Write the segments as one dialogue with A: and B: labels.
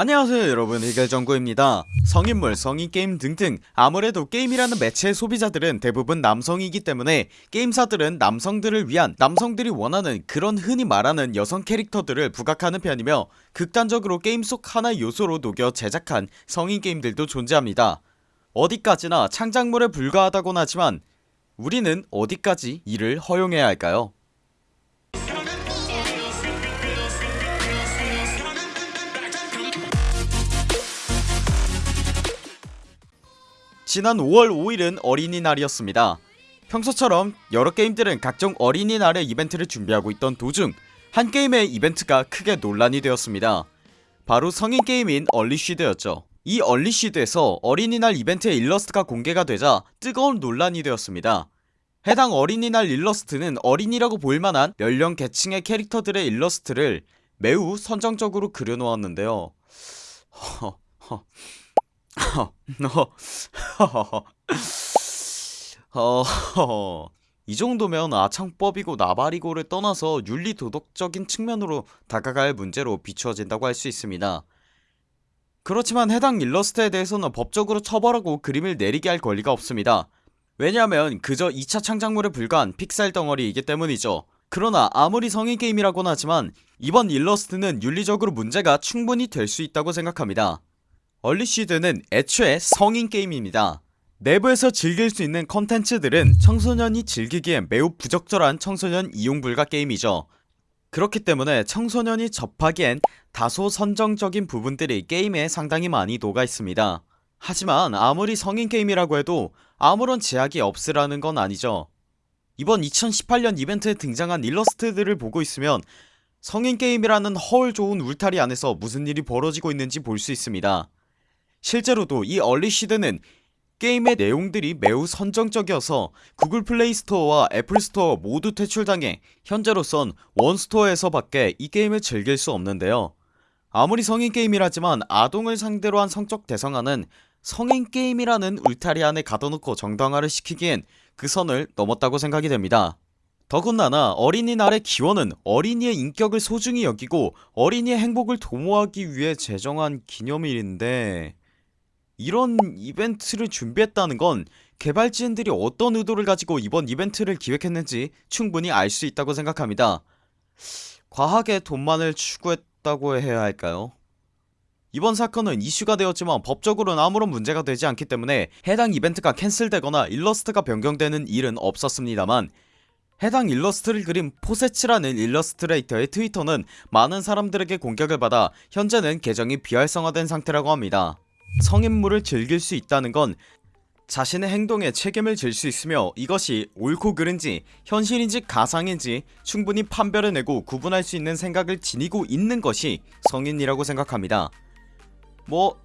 A: 안녕하세요 여러분. 해결정구입니다. 성인물 성인게임 등등 아무래도 게임이라는 매체의 소비자들은 대부분 남성이기 때문에 게임사들은 남성들을 위한 남성들이 원하는 그런 흔히 말하는 여성 캐릭터들을 부각하는 편이며 극단적으로 게임 속 하나의 요소로 녹여 제작한 성인게임들도 존재합니다. 어디까지나 창작물에 불과하다곤 하지만 우리는 어디까지 이를 허용해야 할까요 지난 5월 5일은 어린이날이었습니다. 평소처럼 여러 게임들은 각종 어린이날의 이벤트를 준비하고 있던 도중 한 게임의 이벤트가 크게 논란이 되었습니다. 바로 성인 게임인 얼리쉬드였죠. 이 얼리쉬드에서 어린이날 이벤트의 일러스트가 공개가 되자 뜨거운 논란이 되었습니다. 해당 어린이날 일러스트는 어린이라고 보일만한 연령 계층의 캐릭터들의 일러스트를 매우 선정적으로 그려놓았는데요. 허허 어허허 이 정도면 아창법이고 나발이고를 떠나서 윤리도덕적인 측면으로 다가갈 문제로 비추어진다고 할 수 있습니다. 그렇지만 해당 일러스트에 대해서는 법적으로 처벌하고 그림을 내리게 할 권리가 없습니다. 왜냐하면 그저 2차 창작물에 불과한 픽셀 덩어리이기 때문이죠. 그러나 아무리 성인 게임이라곤 하지만 이번 일러스트는 윤리적으로 문제가 충분히 될 수 있다고 생각합니다 얼리시드는 애초에 성인 게임입니다. 내부에서 즐길 수 있는 컨텐츠들은 청소년이 즐기기에 매우 부적절한 청소년 이용불가 게임이죠. 그렇기 때문에 청소년이 접하기엔 다소 선정적인 부분들이 게임에 상당히 많이 녹아 있습니다. 하지만 아무리 성인 게임이라고 해도 아무런 제약이 없으라는 건 아니죠. 이번 2018년 이벤트에 등장한 일러스트들을 보고 있으면 성인 게임이라는 허울 좋은 울타리 안에서 무슨 일이 벌어지고 있는지 볼 수 있습니다 실제로도 이 얼리시드는 게임의 내용들이 매우 선정적이어서 구글 플레이 스토어와 애플 스토어 모두 퇴출당해 현재로선 원스토어에서 밖에 이 게임을 즐길 수 없는데요. 아무리 성인 게임이라지만 아동을 상대로 한 성적 대상화는 성인 게임이라는 울타리 안에 가둬놓고 정당화를 시키기엔 그 선을 넘었다고 생각이 됩니다. 더군다나 어린이날의 기원은 어린이의 인격을 소중히 여기고 어린이의 행복을 도모하기 위해 제정한 기념일인데 이런 이벤트를 준비했다는 건 개발진들이 어떤 의도를 가지고 이번 이벤트를 기획했는지 충분히 알 수 있다고 생각합니다. 과하게 돈만을 추구했다고 해야 할까요? 이번 사건은 이슈가 되었지만 법적으로는 아무런 문제가 되지 않기 때문에 해당 이벤트가 캔슬되거나 일러스트가 변경되는 일은 없었습니다만 해당 일러스트를 그린 포세츠라는 일러스트레이터의 트위터는 많은 사람들에게 공격을 받아 현재는 계정이 비활성화된 상태라고 합니다 성인물을 즐길 수 있다는 건 자신의 행동에 책임을 질 수 있으며 이것이 옳고 그른지 현실인지 가상인지 충분히 판별해내고 구분할 수 있는 생각을 지니고 있는 것이 성인이라고 생각합니다. 뭐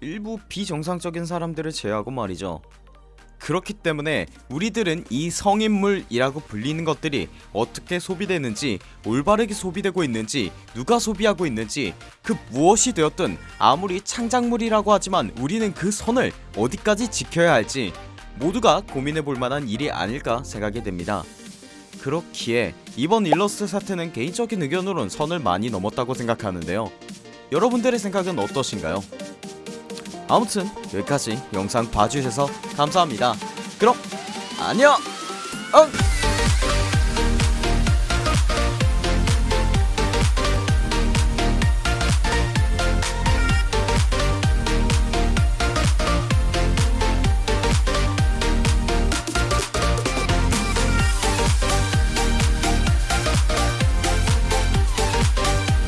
A: 일부 비정상적인 사람들을 제외하고 말이죠 그렇기 때문에 우리들은 이 성인물이라고 불리는 것들이 어떻게 소비되는지 올바르게 소비되고 있는지 누가 소비하고 있는지 그 무엇이 되었든 아무리 창작물이라고 하지만 우리는 그 선을 어디까지 지켜야 할지 모두가 고민해볼 만한 일이 아닐까 생각이 됩니다 그렇기에 이번 일러스트 사태는 개인적인 의견으론 선을 많이 넘었다고 생각하는데요 여러분들의 생각은 어떠신가요? 아무튼 여기까지 영상 봐주셔서 감사합니다 그럼 안녕 응!